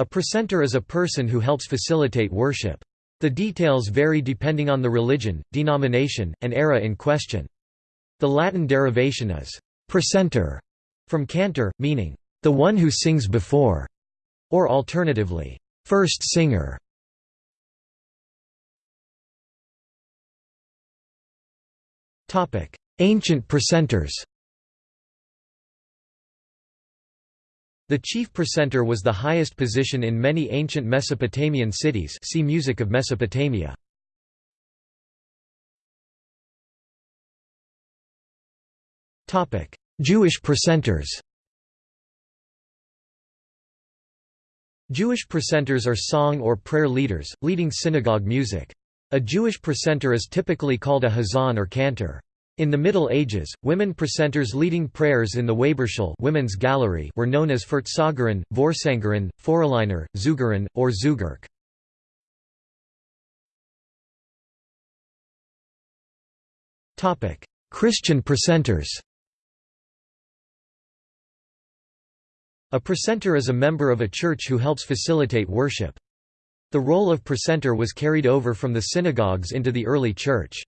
A precentor is a person who helps facilitate worship. The details vary depending on the religion, denomination, and era in question. The Latin derivation is «precentor» from cantor, meaning «the one who sings before», or alternatively, first singer». Ancient precentors The chief precentor was the highest position in many ancient Mesopotamian cities see Music of Mesopotamia. Jewish precentors Jewish precentors are song or prayer leaders, leading synagogue music. A Jewish precentor is typically called a hazan or cantor. In the Middle Ages, women precentors leading prayers in the Weberschule women's gallery were known as Furtsagerin, Vorsangerin, Foreliner, Zugerin, or Zugerk. Christian precentors A precentor is a member of a church who helps facilitate worship. The role of precentor was carried over from the synagogues into the early church.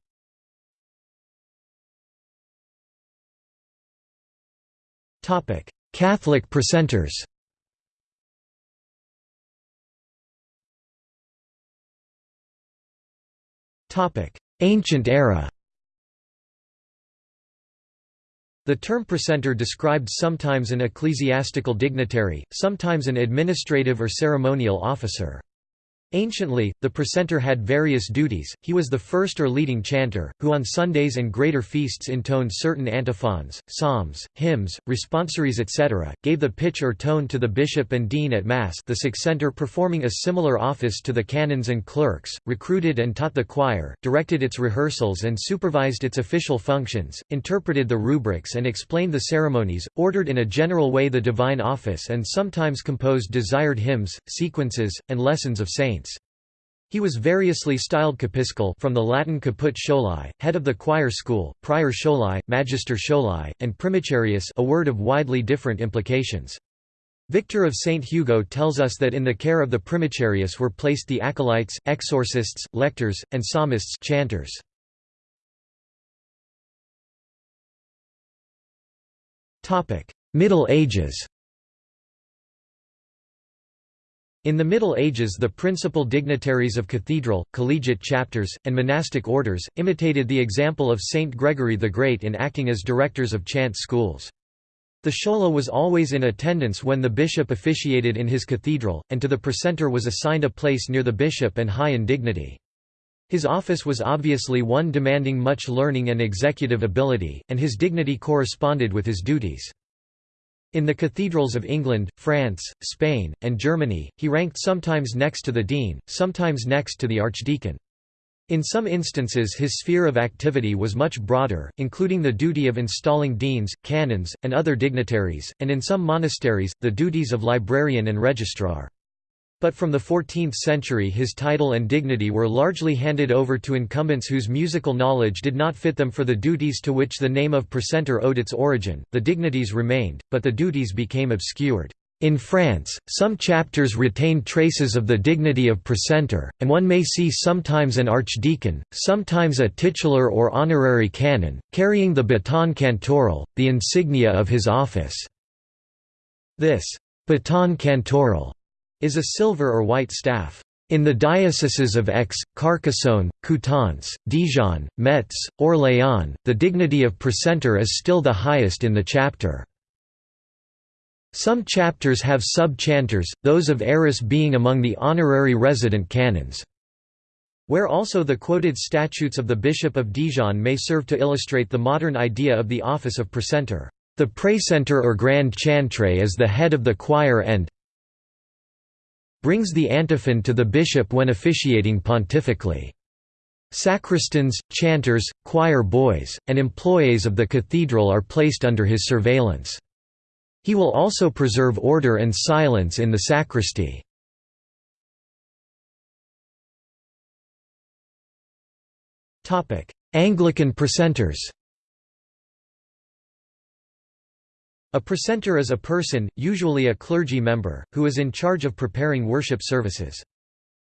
Catholic precentors Ancient era The term precentor described sometimes an ecclesiastical dignitary, sometimes an administrative or ceremonial officer. Anciently, the precentor had various duties, he was the first or leading chanter, who on Sundays and greater feasts intoned certain antiphons, psalms, hymns, responsories etc., gave the pitch or tone to the bishop and dean at Mass the succentor performing a similar office to the canons and clerks, recruited and taught the choir, directed its rehearsals and supervised its official functions, interpreted the rubrics and explained the ceremonies, ordered in a general way the divine office and sometimes composed desired hymns, sequences, and lessons of saints. He was variously styled capiscol from the Latin caput scholae, head of the choir school, prior scholae, magister scholae, and primicerius a word of widely different implications. Victor of St. Hugo tells us that in the care of the primicerius were placed the acolytes, exorcists, lectors, and psalmists chanters. Middle Ages In the Middle Ages the principal dignitaries of cathedral, collegiate chapters, and monastic orders, imitated the example of Saint Gregory the Great in acting as directors of chant schools. The schola was always in attendance when the bishop officiated in his cathedral, and to the precentor was assigned a place near the bishop and high in dignity. His office was obviously one demanding much learning and executive ability, and his dignity corresponded with his duties. In the cathedrals of England, France, Spain, and Germany, he ranked sometimes next to the dean, sometimes next to the archdeacon. In some instances his sphere of activity was much broader, including the duty of installing deans, canons, and other dignitaries, and in some monasteries, the duties of librarian and registrar. But from the 14th century his title and dignity were largely handed over to incumbents whose musical knowledge did not fit them for the duties to which the name of precentor owed its origin. The dignities remained, but the duties became obscured. In France, some chapters retained traces of the dignity of precentor, and one may see sometimes an archdeacon, sometimes a titular or honorary canon, carrying the baton cantoral, the insignia of his office. This baton cantoral is a silver or white staff. In the dioceses of Aix, Carcassonne, Coutances, Dijon, Metz, Orléans, the dignity of precentor is still the highest in the chapter. Some chapters have sub-chanters, those of Arras being among the honorary resident canons. Where also the quoted statutes of the Bishop of Dijon may serve to illustrate the modern idea of the office of precentor. The precentor or grand chantre is the head of the choir and brings the antiphon to the bishop when officiating pontifically. Sacristans, chanters, choir boys, and employees of the cathedral are placed under his surveillance. He will also preserve order and silence in the sacristy. Anglican precentors A precentor is a person, usually a clergy member, who is in charge of preparing worship services.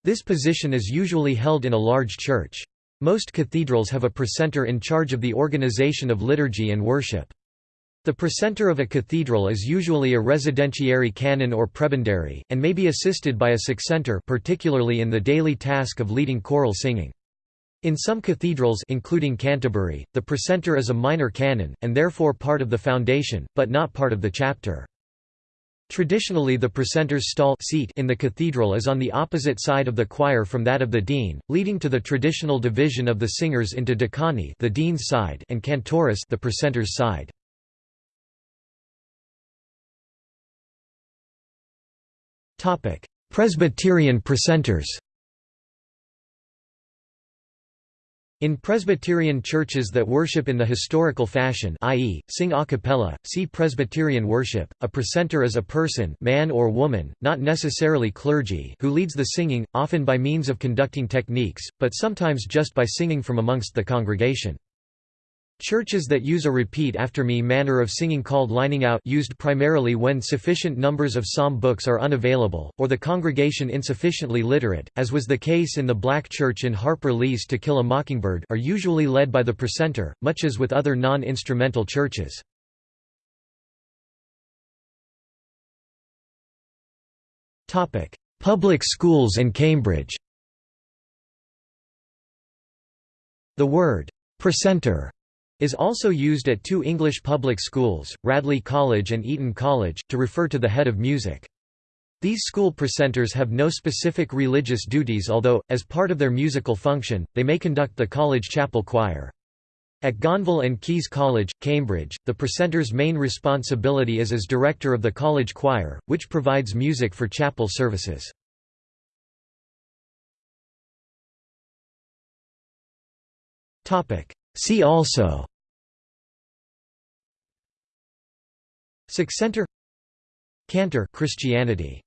This position is usually held in a large church. Most cathedrals have a precentor in charge of the organization of liturgy and worship. The precentor of a cathedral is usually a residentiary canon or prebendary, and may be assisted by a succentor particularly in the daily task of leading choral singing. In some cathedrals including Canterbury, the precentor is a minor canon, and therefore part of the foundation, but not part of the chapter. Traditionally the precentor's stall seat in the cathedral is on the opposite side of the choir from that of the dean, leading to the traditional division of the singers into decani the dean's side and cantoris the precentor's side. Presbyterian precentors In Presbyterian churches that worship in the historical fashion i.e., sing a cappella, see Presbyterian worship, a precentor is a person man or woman, not necessarily clergy who leads the singing, often by means of conducting techniques, but sometimes just by singing from amongst the congregation. Churches that use a repeat after me manner of singing called lining out used primarily when sufficient numbers of psalm books are unavailable, or the congregation insufficiently literate, as was the case in the Black Church in Harper Lee's To Kill a Mockingbird are usually led by the precentor, much as with other non-instrumental churches. Public schools and Cambridge The word precentor is also used at two English public schools, Radley College and Eton College, to refer to the head of music. These school precentors have no specific religious duties although, as part of their musical function, they may conduct the college chapel choir. At Gonville and Caius College, Cambridge, the precentor's main responsibility is as director of the college choir, which provides music for chapel services. See also. Succentor Cantor Christianity